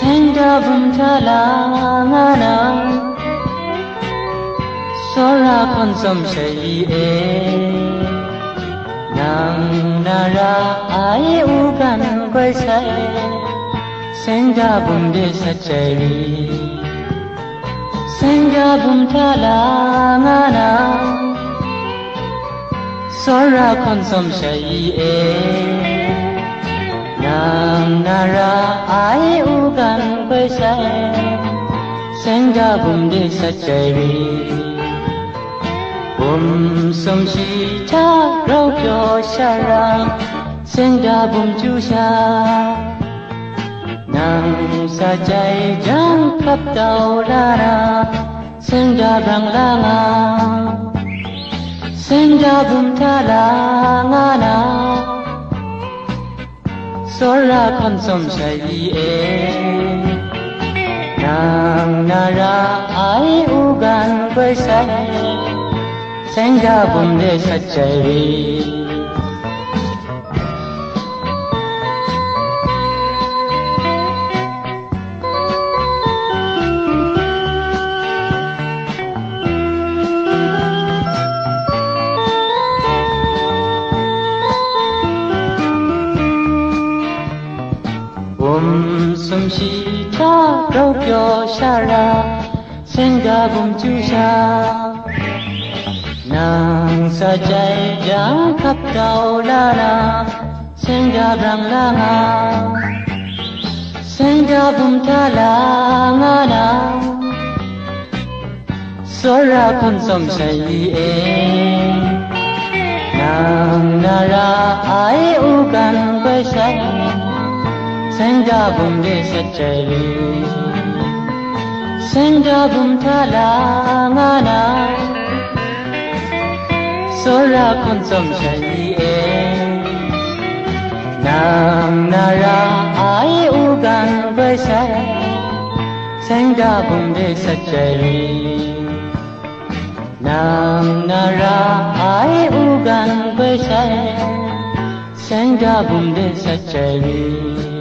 Sendavuntalangana Sora konsum shayi e Nang nara ai ugan kwai sai Sendavunde sachari Sendavuntalangana Sora konsum shayi e Nang nara ugan koi sai Senda bum de sachai Bum som shi cha rau pyo sha ra Senda bum chu sha, Nang sa chai jang khắp tàu la ra Senda bang la nga Senda bum tha la nga na. Sora con som shai e. Nang na ra ai ugan quay sai Senda bum de sachai Bum sum shi cha rau pyo sha ra Senda bum chu sha Nang sa chai jang khắp đầu la la Senda brang la nga Senda bum tha la nga na Sora con som sai e Nang na ra ai u gan bai sai 생자분의 셋째리 생자분 탈랑하나 소라 콘섬 샤이에 남나라 아이 우간 벌샤 생자분의 셋째리 남나라 아이 우간 벌샤 생자분의 셋째리